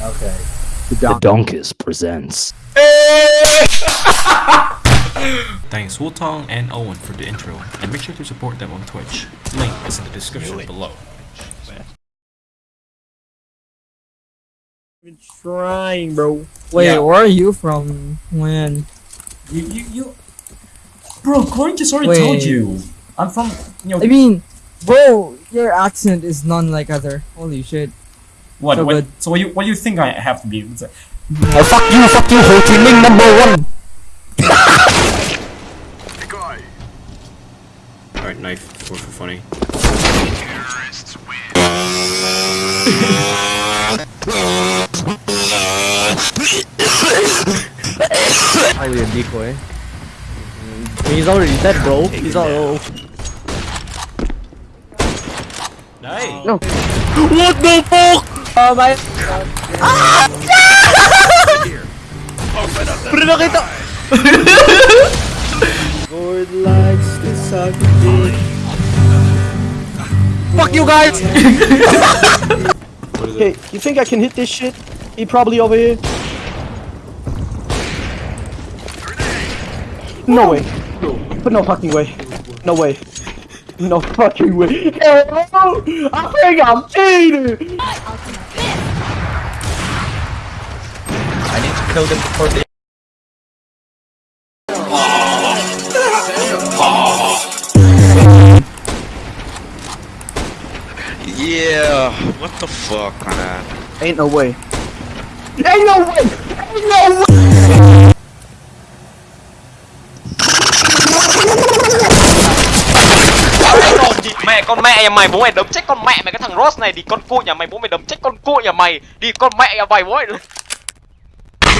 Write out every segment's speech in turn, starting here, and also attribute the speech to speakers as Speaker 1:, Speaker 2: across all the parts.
Speaker 1: Okay.
Speaker 2: The Donkus presents.
Speaker 3: Thanks Wutong and Owen for the intro, and make sure to support them on Twitch. Link is in the description below.
Speaker 1: Been trying, bro. Wait,
Speaker 4: Yeah.
Speaker 1: where are you from? When?
Speaker 4: You, you, you. Bro, Corin just already
Speaker 1: Wait.
Speaker 4: told you. I'm from. You know,
Speaker 1: I mean, bro, your accent is none like other. Holy shit.
Speaker 4: What?
Speaker 1: so
Speaker 4: what
Speaker 1: good.
Speaker 4: so what you what do you think I have to be? It's like,
Speaker 2: Oh, fuck you, fuck you, Ho Chi Minh number one!
Speaker 3: Alright, knife for, for funny.
Speaker 1: Highly a decoy. He's already dead, bro. He's all.
Speaker 3: Nice!
Speaker 1: No. What the fuck? Oh my. Pre nakita. Lord likes to suck. Fuck you guys!
Speaker 3: What is
Speaker 5: Hey, you think I can hit this shit? He probably over here. No way. But no fucking way. No way. No fucking way. Hell! I think I'm cheating!
Speaker 2: know them before they
Speaker 6: Yeah, what the fuck, man?
Speaker 5: Ain't no way. Ain't no way! Ain't no way!
Speaker 7: mẹ con mẹ nhà mày bố mày đấm chết con mẹ mày cái thằng Ross này thì con cụ nhà mày bố mày đấm chết con cụ nhà mày đi con mẹ nhà mày bố mày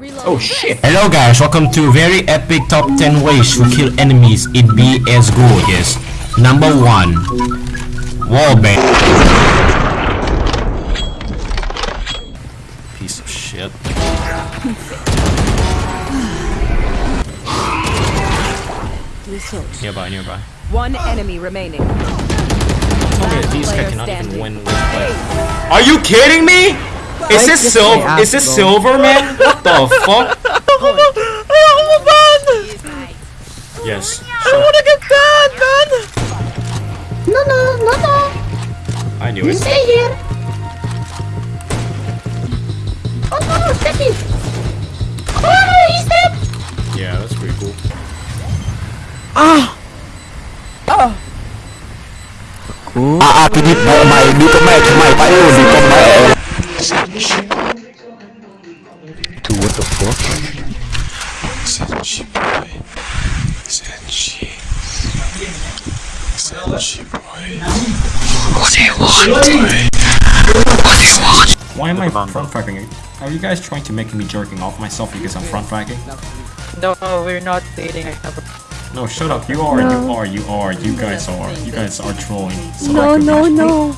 Speaker 3: Oh shit! Hello guys, welcome to very epic top 10 ways to kill enemies in CS Go. Yes. Number 1. Wallbang. Piece of shit. Nearby, nearby.
Speaker 8: One enemy remaining.
Speaker 3: Tell me that these guys
Speaker 8: Player
Speaker 3: cannot even win with. Are you kidding me? Is this
Speaker 1: just
Speaker 3: silver? Is this silver, man? What the fuck? Yes. I wanna get that, man. No, no, no, no. I knew it. Stay here. Oh no, Steffi. Oh, he's dead. Yeah, that's pretty cool. Ah.
Speaker 2: À à, cái đi mẹ mày, đi con mẹ chúng mày, phải luôn đi con mẹ. Dude, what the fuck? What do you want? What do you want?
Speaker 4: why am I front tracking? Are you guys trying to make me jerking off myself because I'm front tracking?
Speaker 1: No, we're not dating.
Speaker 4: No, shut up. You are. You are. You are. You guys are. You guys are trolling. So
Speaker 1: No, no, no.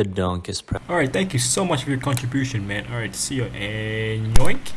Speaker 3: The dunk is Alright, thank you so much for your contribution, man. Alright, see you and yoink.